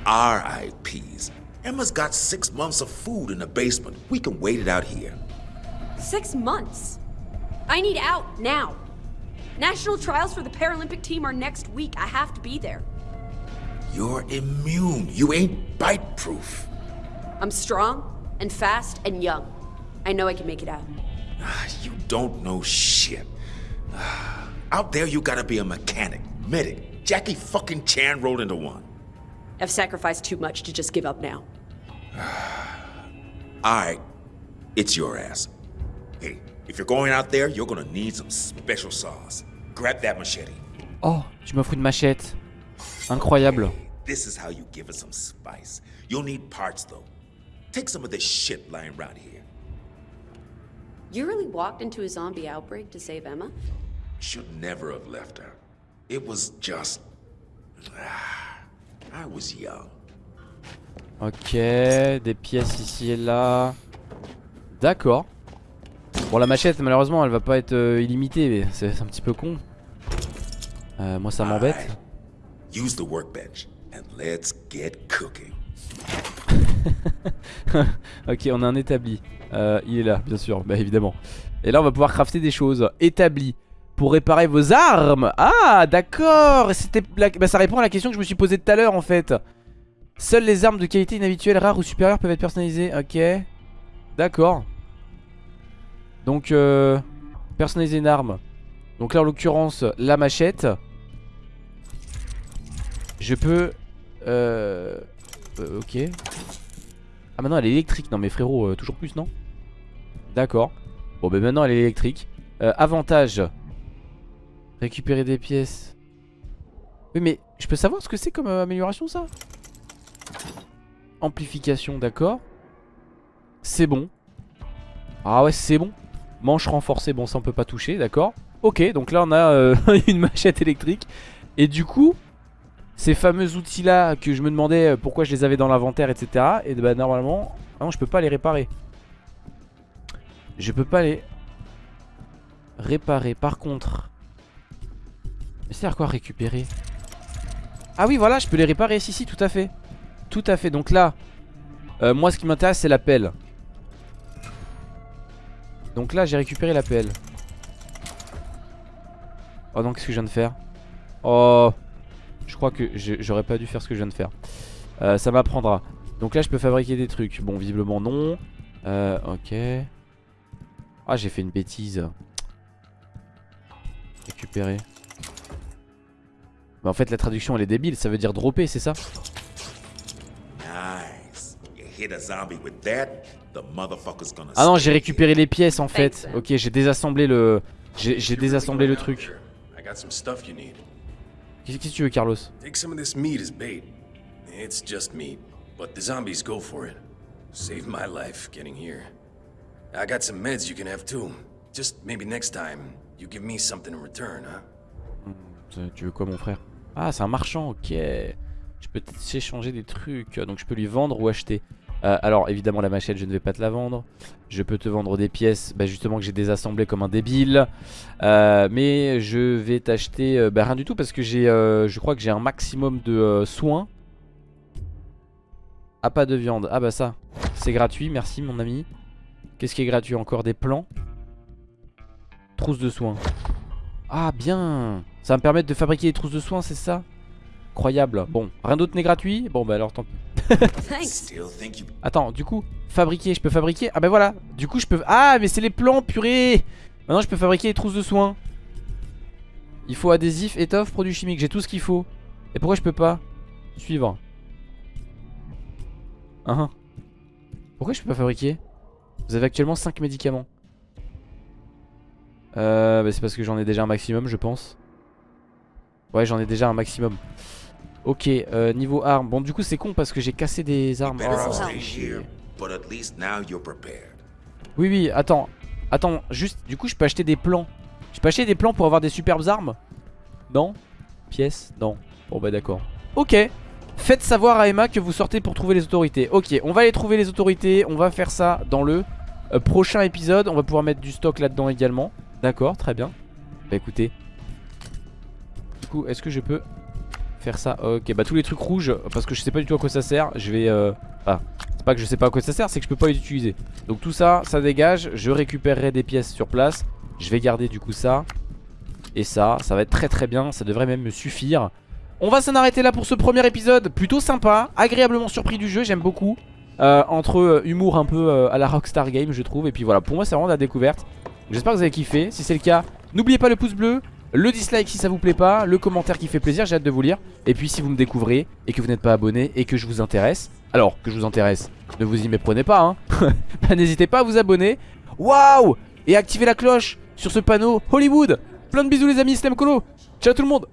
Speaker 1: RIPs. Emma's got six months of food in the basement. We can wait it out here.
Speaker 7: Six months. I need out now. National trials for the Paralympic team are next week. I have to be there.
Speaker 1: You're immune. You ain't bite proof.
Speaker 7: I'm strong and fast and young. I know I can make it out.
Speaker 1: Ah, you don't know shit. Ah, out there, you gotta be a mechanic, medic. Jackie fucking Chan rolled into one.
Speaker 7: I've sacrificed too much to just give up now.
Speaker 1: Alright, it's your ass. Hey, if you're going out there, you're gonna need some special sauce. Grab that machete.
Speaker 2: Oh, tu m'offres une machette. Incroyable.
Speaker 1: This is how you give it some spice. You'll need parts though. Take some of this shit lying around here.
Speaker 7: You really walked into a zombie outbreak to save Emma?
Speaker 1: Should never have left her. It was just. Ah.
Speaker 2: Ok, des pièces ici et là. D'accord. Bon, la machette, malheureusement, elle va pas être euh, illimitée, mais c'est un petit peu con. Euh, moi, ça m'embête. Ok, on a un établi. Euh, il est là, bien sûr, bah évidemment. Et là, on va pouvoir crafter des choses. Établi. Pour réparer vos armes. Ah, d'accord. C'était bah, ça répond à la question que je me suis posée tout à l'heure, en fait. Seules les armes de qualité inhabituelle, rares ou supérieures peuvent être personnalisées. Ok. D'accord. Donc, euh, personnaliser une arme. Donc là, en l'occurrence, la machette. Je peux... Euh... euh, ok. Ah maintenant elle est électrique Non mais frérot euh, toujours plus non? D'accord Bon ben maintenant elle est électrique Euh, Avantage Récupérer des pièces. Oui mais je peux savoir ce que c'est comme euh, amélioration ça? Amplification d'accord. C'est bon. Ah ouais c'est bon. Manche renforcée bon ça on peut pas toucher d'accord. Ok donc là on a euh, une machette électrique. Et du coup ces fameux outils là que je me demandais euh, pourquoi je les avais dans l'inventaire etc et bah normalement ah non je peux pas les réparer. Je peux pas les réparer. Par contre mais c'est à quoi récupérer? Ah oui voilà je peux les réparer si si tout à fait tout à fait donc là euh, moi ce qui m'intéresse c'est la pelle donc là j'ai récupéré la pelle oh non qu'est-ce que je viens de faire? Oh je crois que j'aurais pas dû faire ce que je viens de faire. Euh, ça m'apprendra. Donc là, je peux fabriquer des trucs. Bon, visiblement non. Euh, ok. Ah, j'ai fait une bêtise. Récupérer. Mais en fait, la traduction, elle est débile. Ça veut dire dropper, c'est ça?
Speaker 1: Nice. You hit a zombie with that, the motherfucker's gonna.
Speaker 2: Ah non, j'ai récupéré les pièces en fait. Ok, j'ai désassemblé le... J'ai désassemblé le truc.
Speaker 3: I got some stuff you need.
Speaker 2: Qu'est-ce que tu veux, Carlos?
Speaker 3: Take some of this meat as bait. It's just meat, but the zombies go for it. Saved my life getting here. I got some meds you can have too. Just maybe next time, you give me something in return, huh?
Speaker 2: Euh, Tu veux quoi mon frère? Ah c'est un marchand ok. Je peux s'échanger des trucs Donc je peux lui vendre ou acheter. Euh, Alors évidemment la machette je ne vais pas te la vendre. Je peux te vendre des pièces bah, Justement que j'ai désassemblé comme un débile. Euh, Mais je vais t'acheter euh, bah, rien du tout Parce que j'ai euh, je crois que j'ai un maximum de euh, soins. Ah pas de viande. Ah bah ça c'est gratuit. Merci mon ami. Qu'est-ce qui est gratuit encore? Des plans Trousse de soins. Ah bien Ça va me permettre de fabriquer des trousses de soins c'est ça? Incroyable Bon rien d'autre n'est gratuit? Bon bah alors tant pis. Attends du coup Fabriquer je peux fabriquer? Ah bah voilà. Du coup je peux Ah mais c'est les plans purée! Maintenant je peux fabriquer des trousses de soins. Il faut adhésif, étoffe, produits chimiques. J'ai tout ce qu'il faut. Et pourquoi je peux pas? Suivre Hein Pourquoi je peux pas fabriquer? Vous avez actuellement 5 médicaments. Euh, bah c'est parce que j'en ai déjà un maximum, je pense. Ouais, j'en ai déjà un maximum. Ok, euh, niveau armes. Bon, du coup, c'est con parce que j'ai cassé des armes. Oh. Oui, oui, attends. Attends, juste, du coup, je peux acheter des plans. Je peux acheter des plans pour avoir des superbes armes? Non? Pièces Non. Bon, bah d'accord. Ok. Faites savoir à Emma que vous sortez pour trouver les autorités. Ok, on va aller trouver les autorités. On va faire ça dans le euh, prochain épisode. On va pouvoir mettre du stock là-dedans également. D'accord, très bien. Bah écoutez. Est-ce que je peux faire ça? Ok, bah tous les trucs rouges, parce que je sais pas du tout à quoi ça sert. Je vais... Euh... Ah, c'est pas que je sais pas à quoi ça sert, c'est que je peux pas les utiliser. Donc tout ça, ça dégage. Je récupérerai des pièces sur place. Je vais garder du coup ça. Et ça, ça va être très très bien. Ça devrait même me suffire. On va s'en arrêter là pour ce premier épisode. Plutôt sympa, agréablement surpris du jeu, j'aime beaucoup. Euh, entre euh, humour un peu euh, à la Rockstar Game, je trouve. Et puis voilà, pour moi, c'est vraiment la découverte. J'espère que vous avez kiffé. Si c'est le cas, n'oubliez pas le pouce bleu. Le dislike si ça vous plaît pas, le commentaire qui fait plaisir, j'ai hâte de vous lire. Et puis si vous me découvrez et que vous n'êtes pas abonné et que je vous intéresse, alors que je vous intéresse, ne vous y méprenez pas, hein. Bah, N'hésitez pas à vous abonner. Waouh Et activez la cloche sur ce panneau Hollywood. Plein de bisous les amis, Slam. Ciao tout le monde.